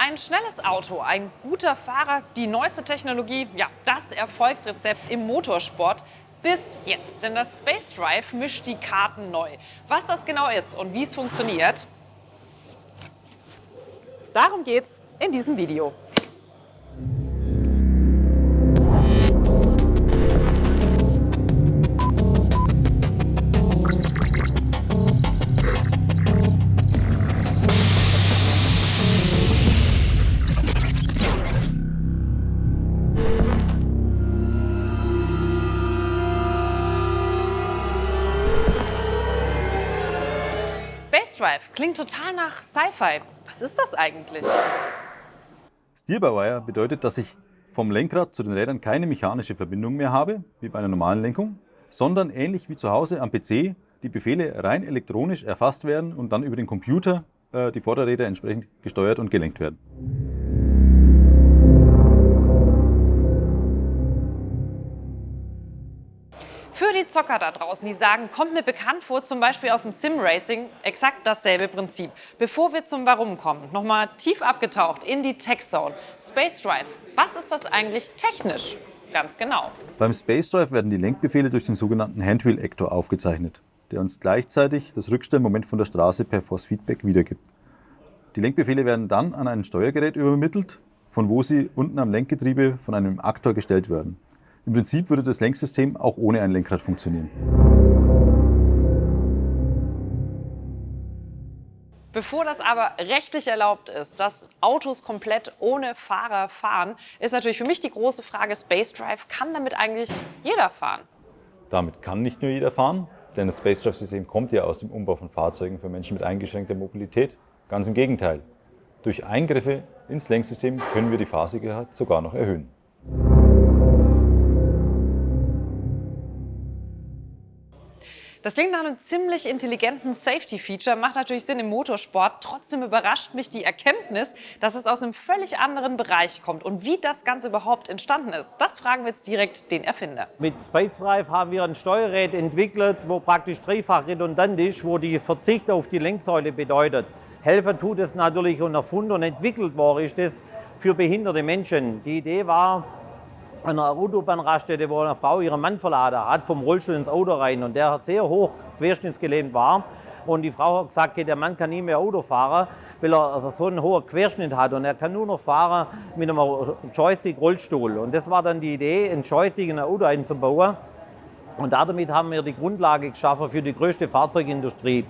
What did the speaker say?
Ein schnelles Auto, ein guter Fahrer, die neueste Technologie, ja, das Erfolgsrezept im Motorsport bis jetzt. Denn das Space Drive mischt die Karten neu. Was das genau ist und wie es funktioniert, darum geht's in diesem Video. Drive klingt total nach Sci-Fi. Was ist das eigentlich? Steer-by-Wire bedeutet, dass ich vom Lenkrad zu den Rädern keine mechanische Verbindung mehr habe, wie bei einer normalen Lenkung, sondern ähnlich wie zu Hause am PC die Befehle rein elektronisch erfasst werden und dann über den Computer äh, die Vorderräder entsprechend gesteuert und gelenkt werden. Für die Zocker da draußen, die sagen, kommt mir bekannt vor, zum Beispiel aus dem Sim-Racing, exakt dasselbe Prinzip. Bevor wir zum Warum kommen, nochmal tief abgetaucht in die Tech-Zone. Space Drive, was ist das eigentlich technisch? Ganz genau. Beim Space Drive werden die Lenkbefehle durch den sogenannten Handwheel-Actor aufgezeichnet, der uns gleichzeitig das Rückstellmoment von der Straße per Force-Feedback wiedergibt. Die Lenkbefehle werden dann an ein Steuergerät übermittelt, von wo sie unten am Lenkgetriebe von einem Aktor gestellt werden. Im Prinzip würde das Lenksystem auch ohne ein Lenkrad funktionieren. Bevor das aber rechtlich erlaubt ist, dass Autos komplett ohne Fahrer fahren, ist natürlich für mich die große Frage, Space Drive, kann damit eigentlich jeder fahren? Damit kann nicht nur jeder fahren, denn das Space Drive System kommt ja aus dem Umbau von Fahrzeugen für Menschen mit eingeschränkter Mobilität. Ganz im Gegenteil. Durch Eingriffe ins Lenksystem können wir die Fahrsicherheit sogar noch erhöhen. Das klingt nach einem ziemlich intelligenten Safety-Feature, macht natürlich Sinn im Motorsport. Trotzdem überrascht mich die Erkenntnis, dass es aus einem völlig anderen Bereich kommt. Und wie das Ganze überhaupt entstanden ist, das fragen wir jetzt direkt den Erfinder. Mit Space Drive haben wir ein Steuergerät entwickelt, wo praktisch dreifach redundant ist, wo die Verzicht auf die Lenksäule bedeutet. Helfen tut es natürlich und erfunden und entwickelt worden ist es für behinderte Menschen. Die Idee war, an einer Autobahnraststätte, wo eine Frau ihren Mann verladen hat, vom Rollstuhl ins Auto rein und der sehr hoch querschnittsgelähmt war. Und die Frau hat gesagt, der Mann kann nie mehr Auto fahren, weil er also so einen hohen Querschnitt hat und er kann nur noch fahren mit einem Joystick-Rollstuhl. Und das war dann die Idee, ein Joystick in ein Auto einzubauen. Und damit haben wir die Grundlage geschaffen für die größte Fahrzeugindustrie.